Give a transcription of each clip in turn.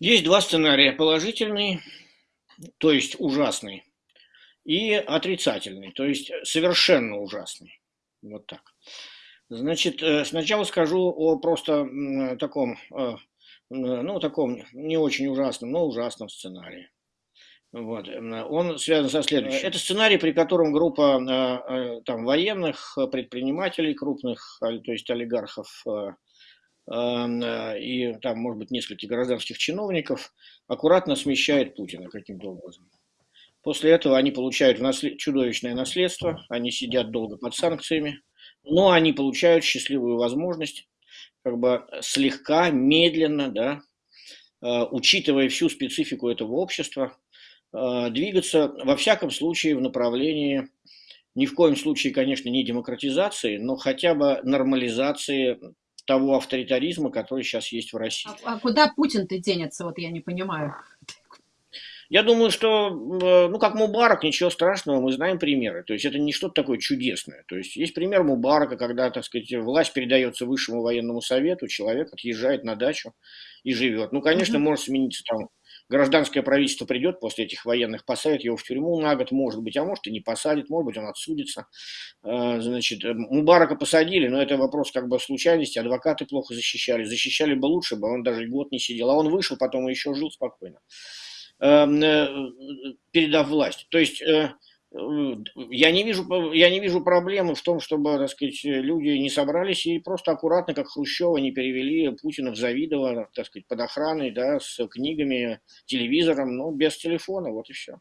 Есть два сценария: положительный, то есть ужасный, и отрицательный, то есть совершенно ужасный. Вот так. Значит, э, сначала скажу о просто таком, э, ну, таком не очень ужасном, но ужасном сценарии. Вот. Он связан со следующим. Это сценарий, при котором группа э, там, военных, предпринимателей крупных, то есть олигархов, и там, может быть, нескольких гражданских чиновников аккуратно смещает Путина каким-то образом. После этого они получают чудовищное наследство, они сидят долго под санкциями, но они получают счастливую возможность как бы слегка, медленно, да, э, учитывая всю специфику этого общества, э, двигаться во всяком случае в направлении, ни в коем случае, конечно, не демократизации, но хотя бы нормализации того авторитаризма, который сейчас есть в России. А, а куда Путин-то денется, вот я не понимаю. Я думаю, что, э, ну, как Мубарак, ничего страшного, мы знаем примеры. То есть это не что-то такое чудесное. То есть есть пример Мубарака, когда, так сказать, власть передается высшему военному совету, человек отъезжает на дачу и живет. Ну, конечно, mm-hmm. может смениться там гражданское правительство придет после этих военных, посадит его в тюрьму на год, может быть, а может и не посадит, может быть, он отсудится. Э, значит, э, Мубарака посадили, но это вопрос как бы случайности, адвокаты плохо защищали, защищали бы лучше бы, он даже год не сидел, а он вышел, потом еще жил спокойно, эм, э, передав власть. То есть я не вижу, я не вижу проблемы в том, чтобы, так сказать, люди не собрались и просто аккуратно, как Хрущева, не перевели Путина в Завидово, так сказать, под охраной, да, с книгами, телевизором, но без телефона, вот и все.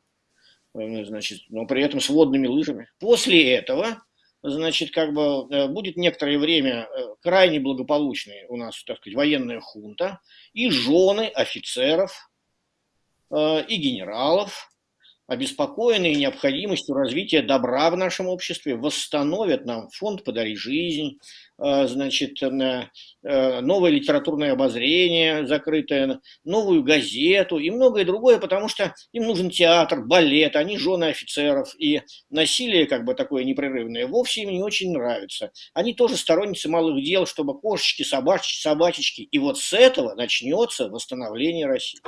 Значит, но при этом с водными лыжами. После этого, значит, как бы э, будет некоторое время э, крайне благополучной у нас, так сказать, военная хунта, и жены офицеров, э, и генералов, обеспокоенные необходимостью развития добра в нашем обществе, восстановят нам фонд «Подари жизнь», э, значит, э, э, новое литературное обозрение закрытое, новую газету и многое другое, потому что им нужен театр, балет, они жены офицеров, и насилие как бы такое непрерывное вовсе им не очень нравится. Они тоже сторонницы малых дел, чтобы кошечки, собачки, собачечки, и вот с этого начнется восстановление России.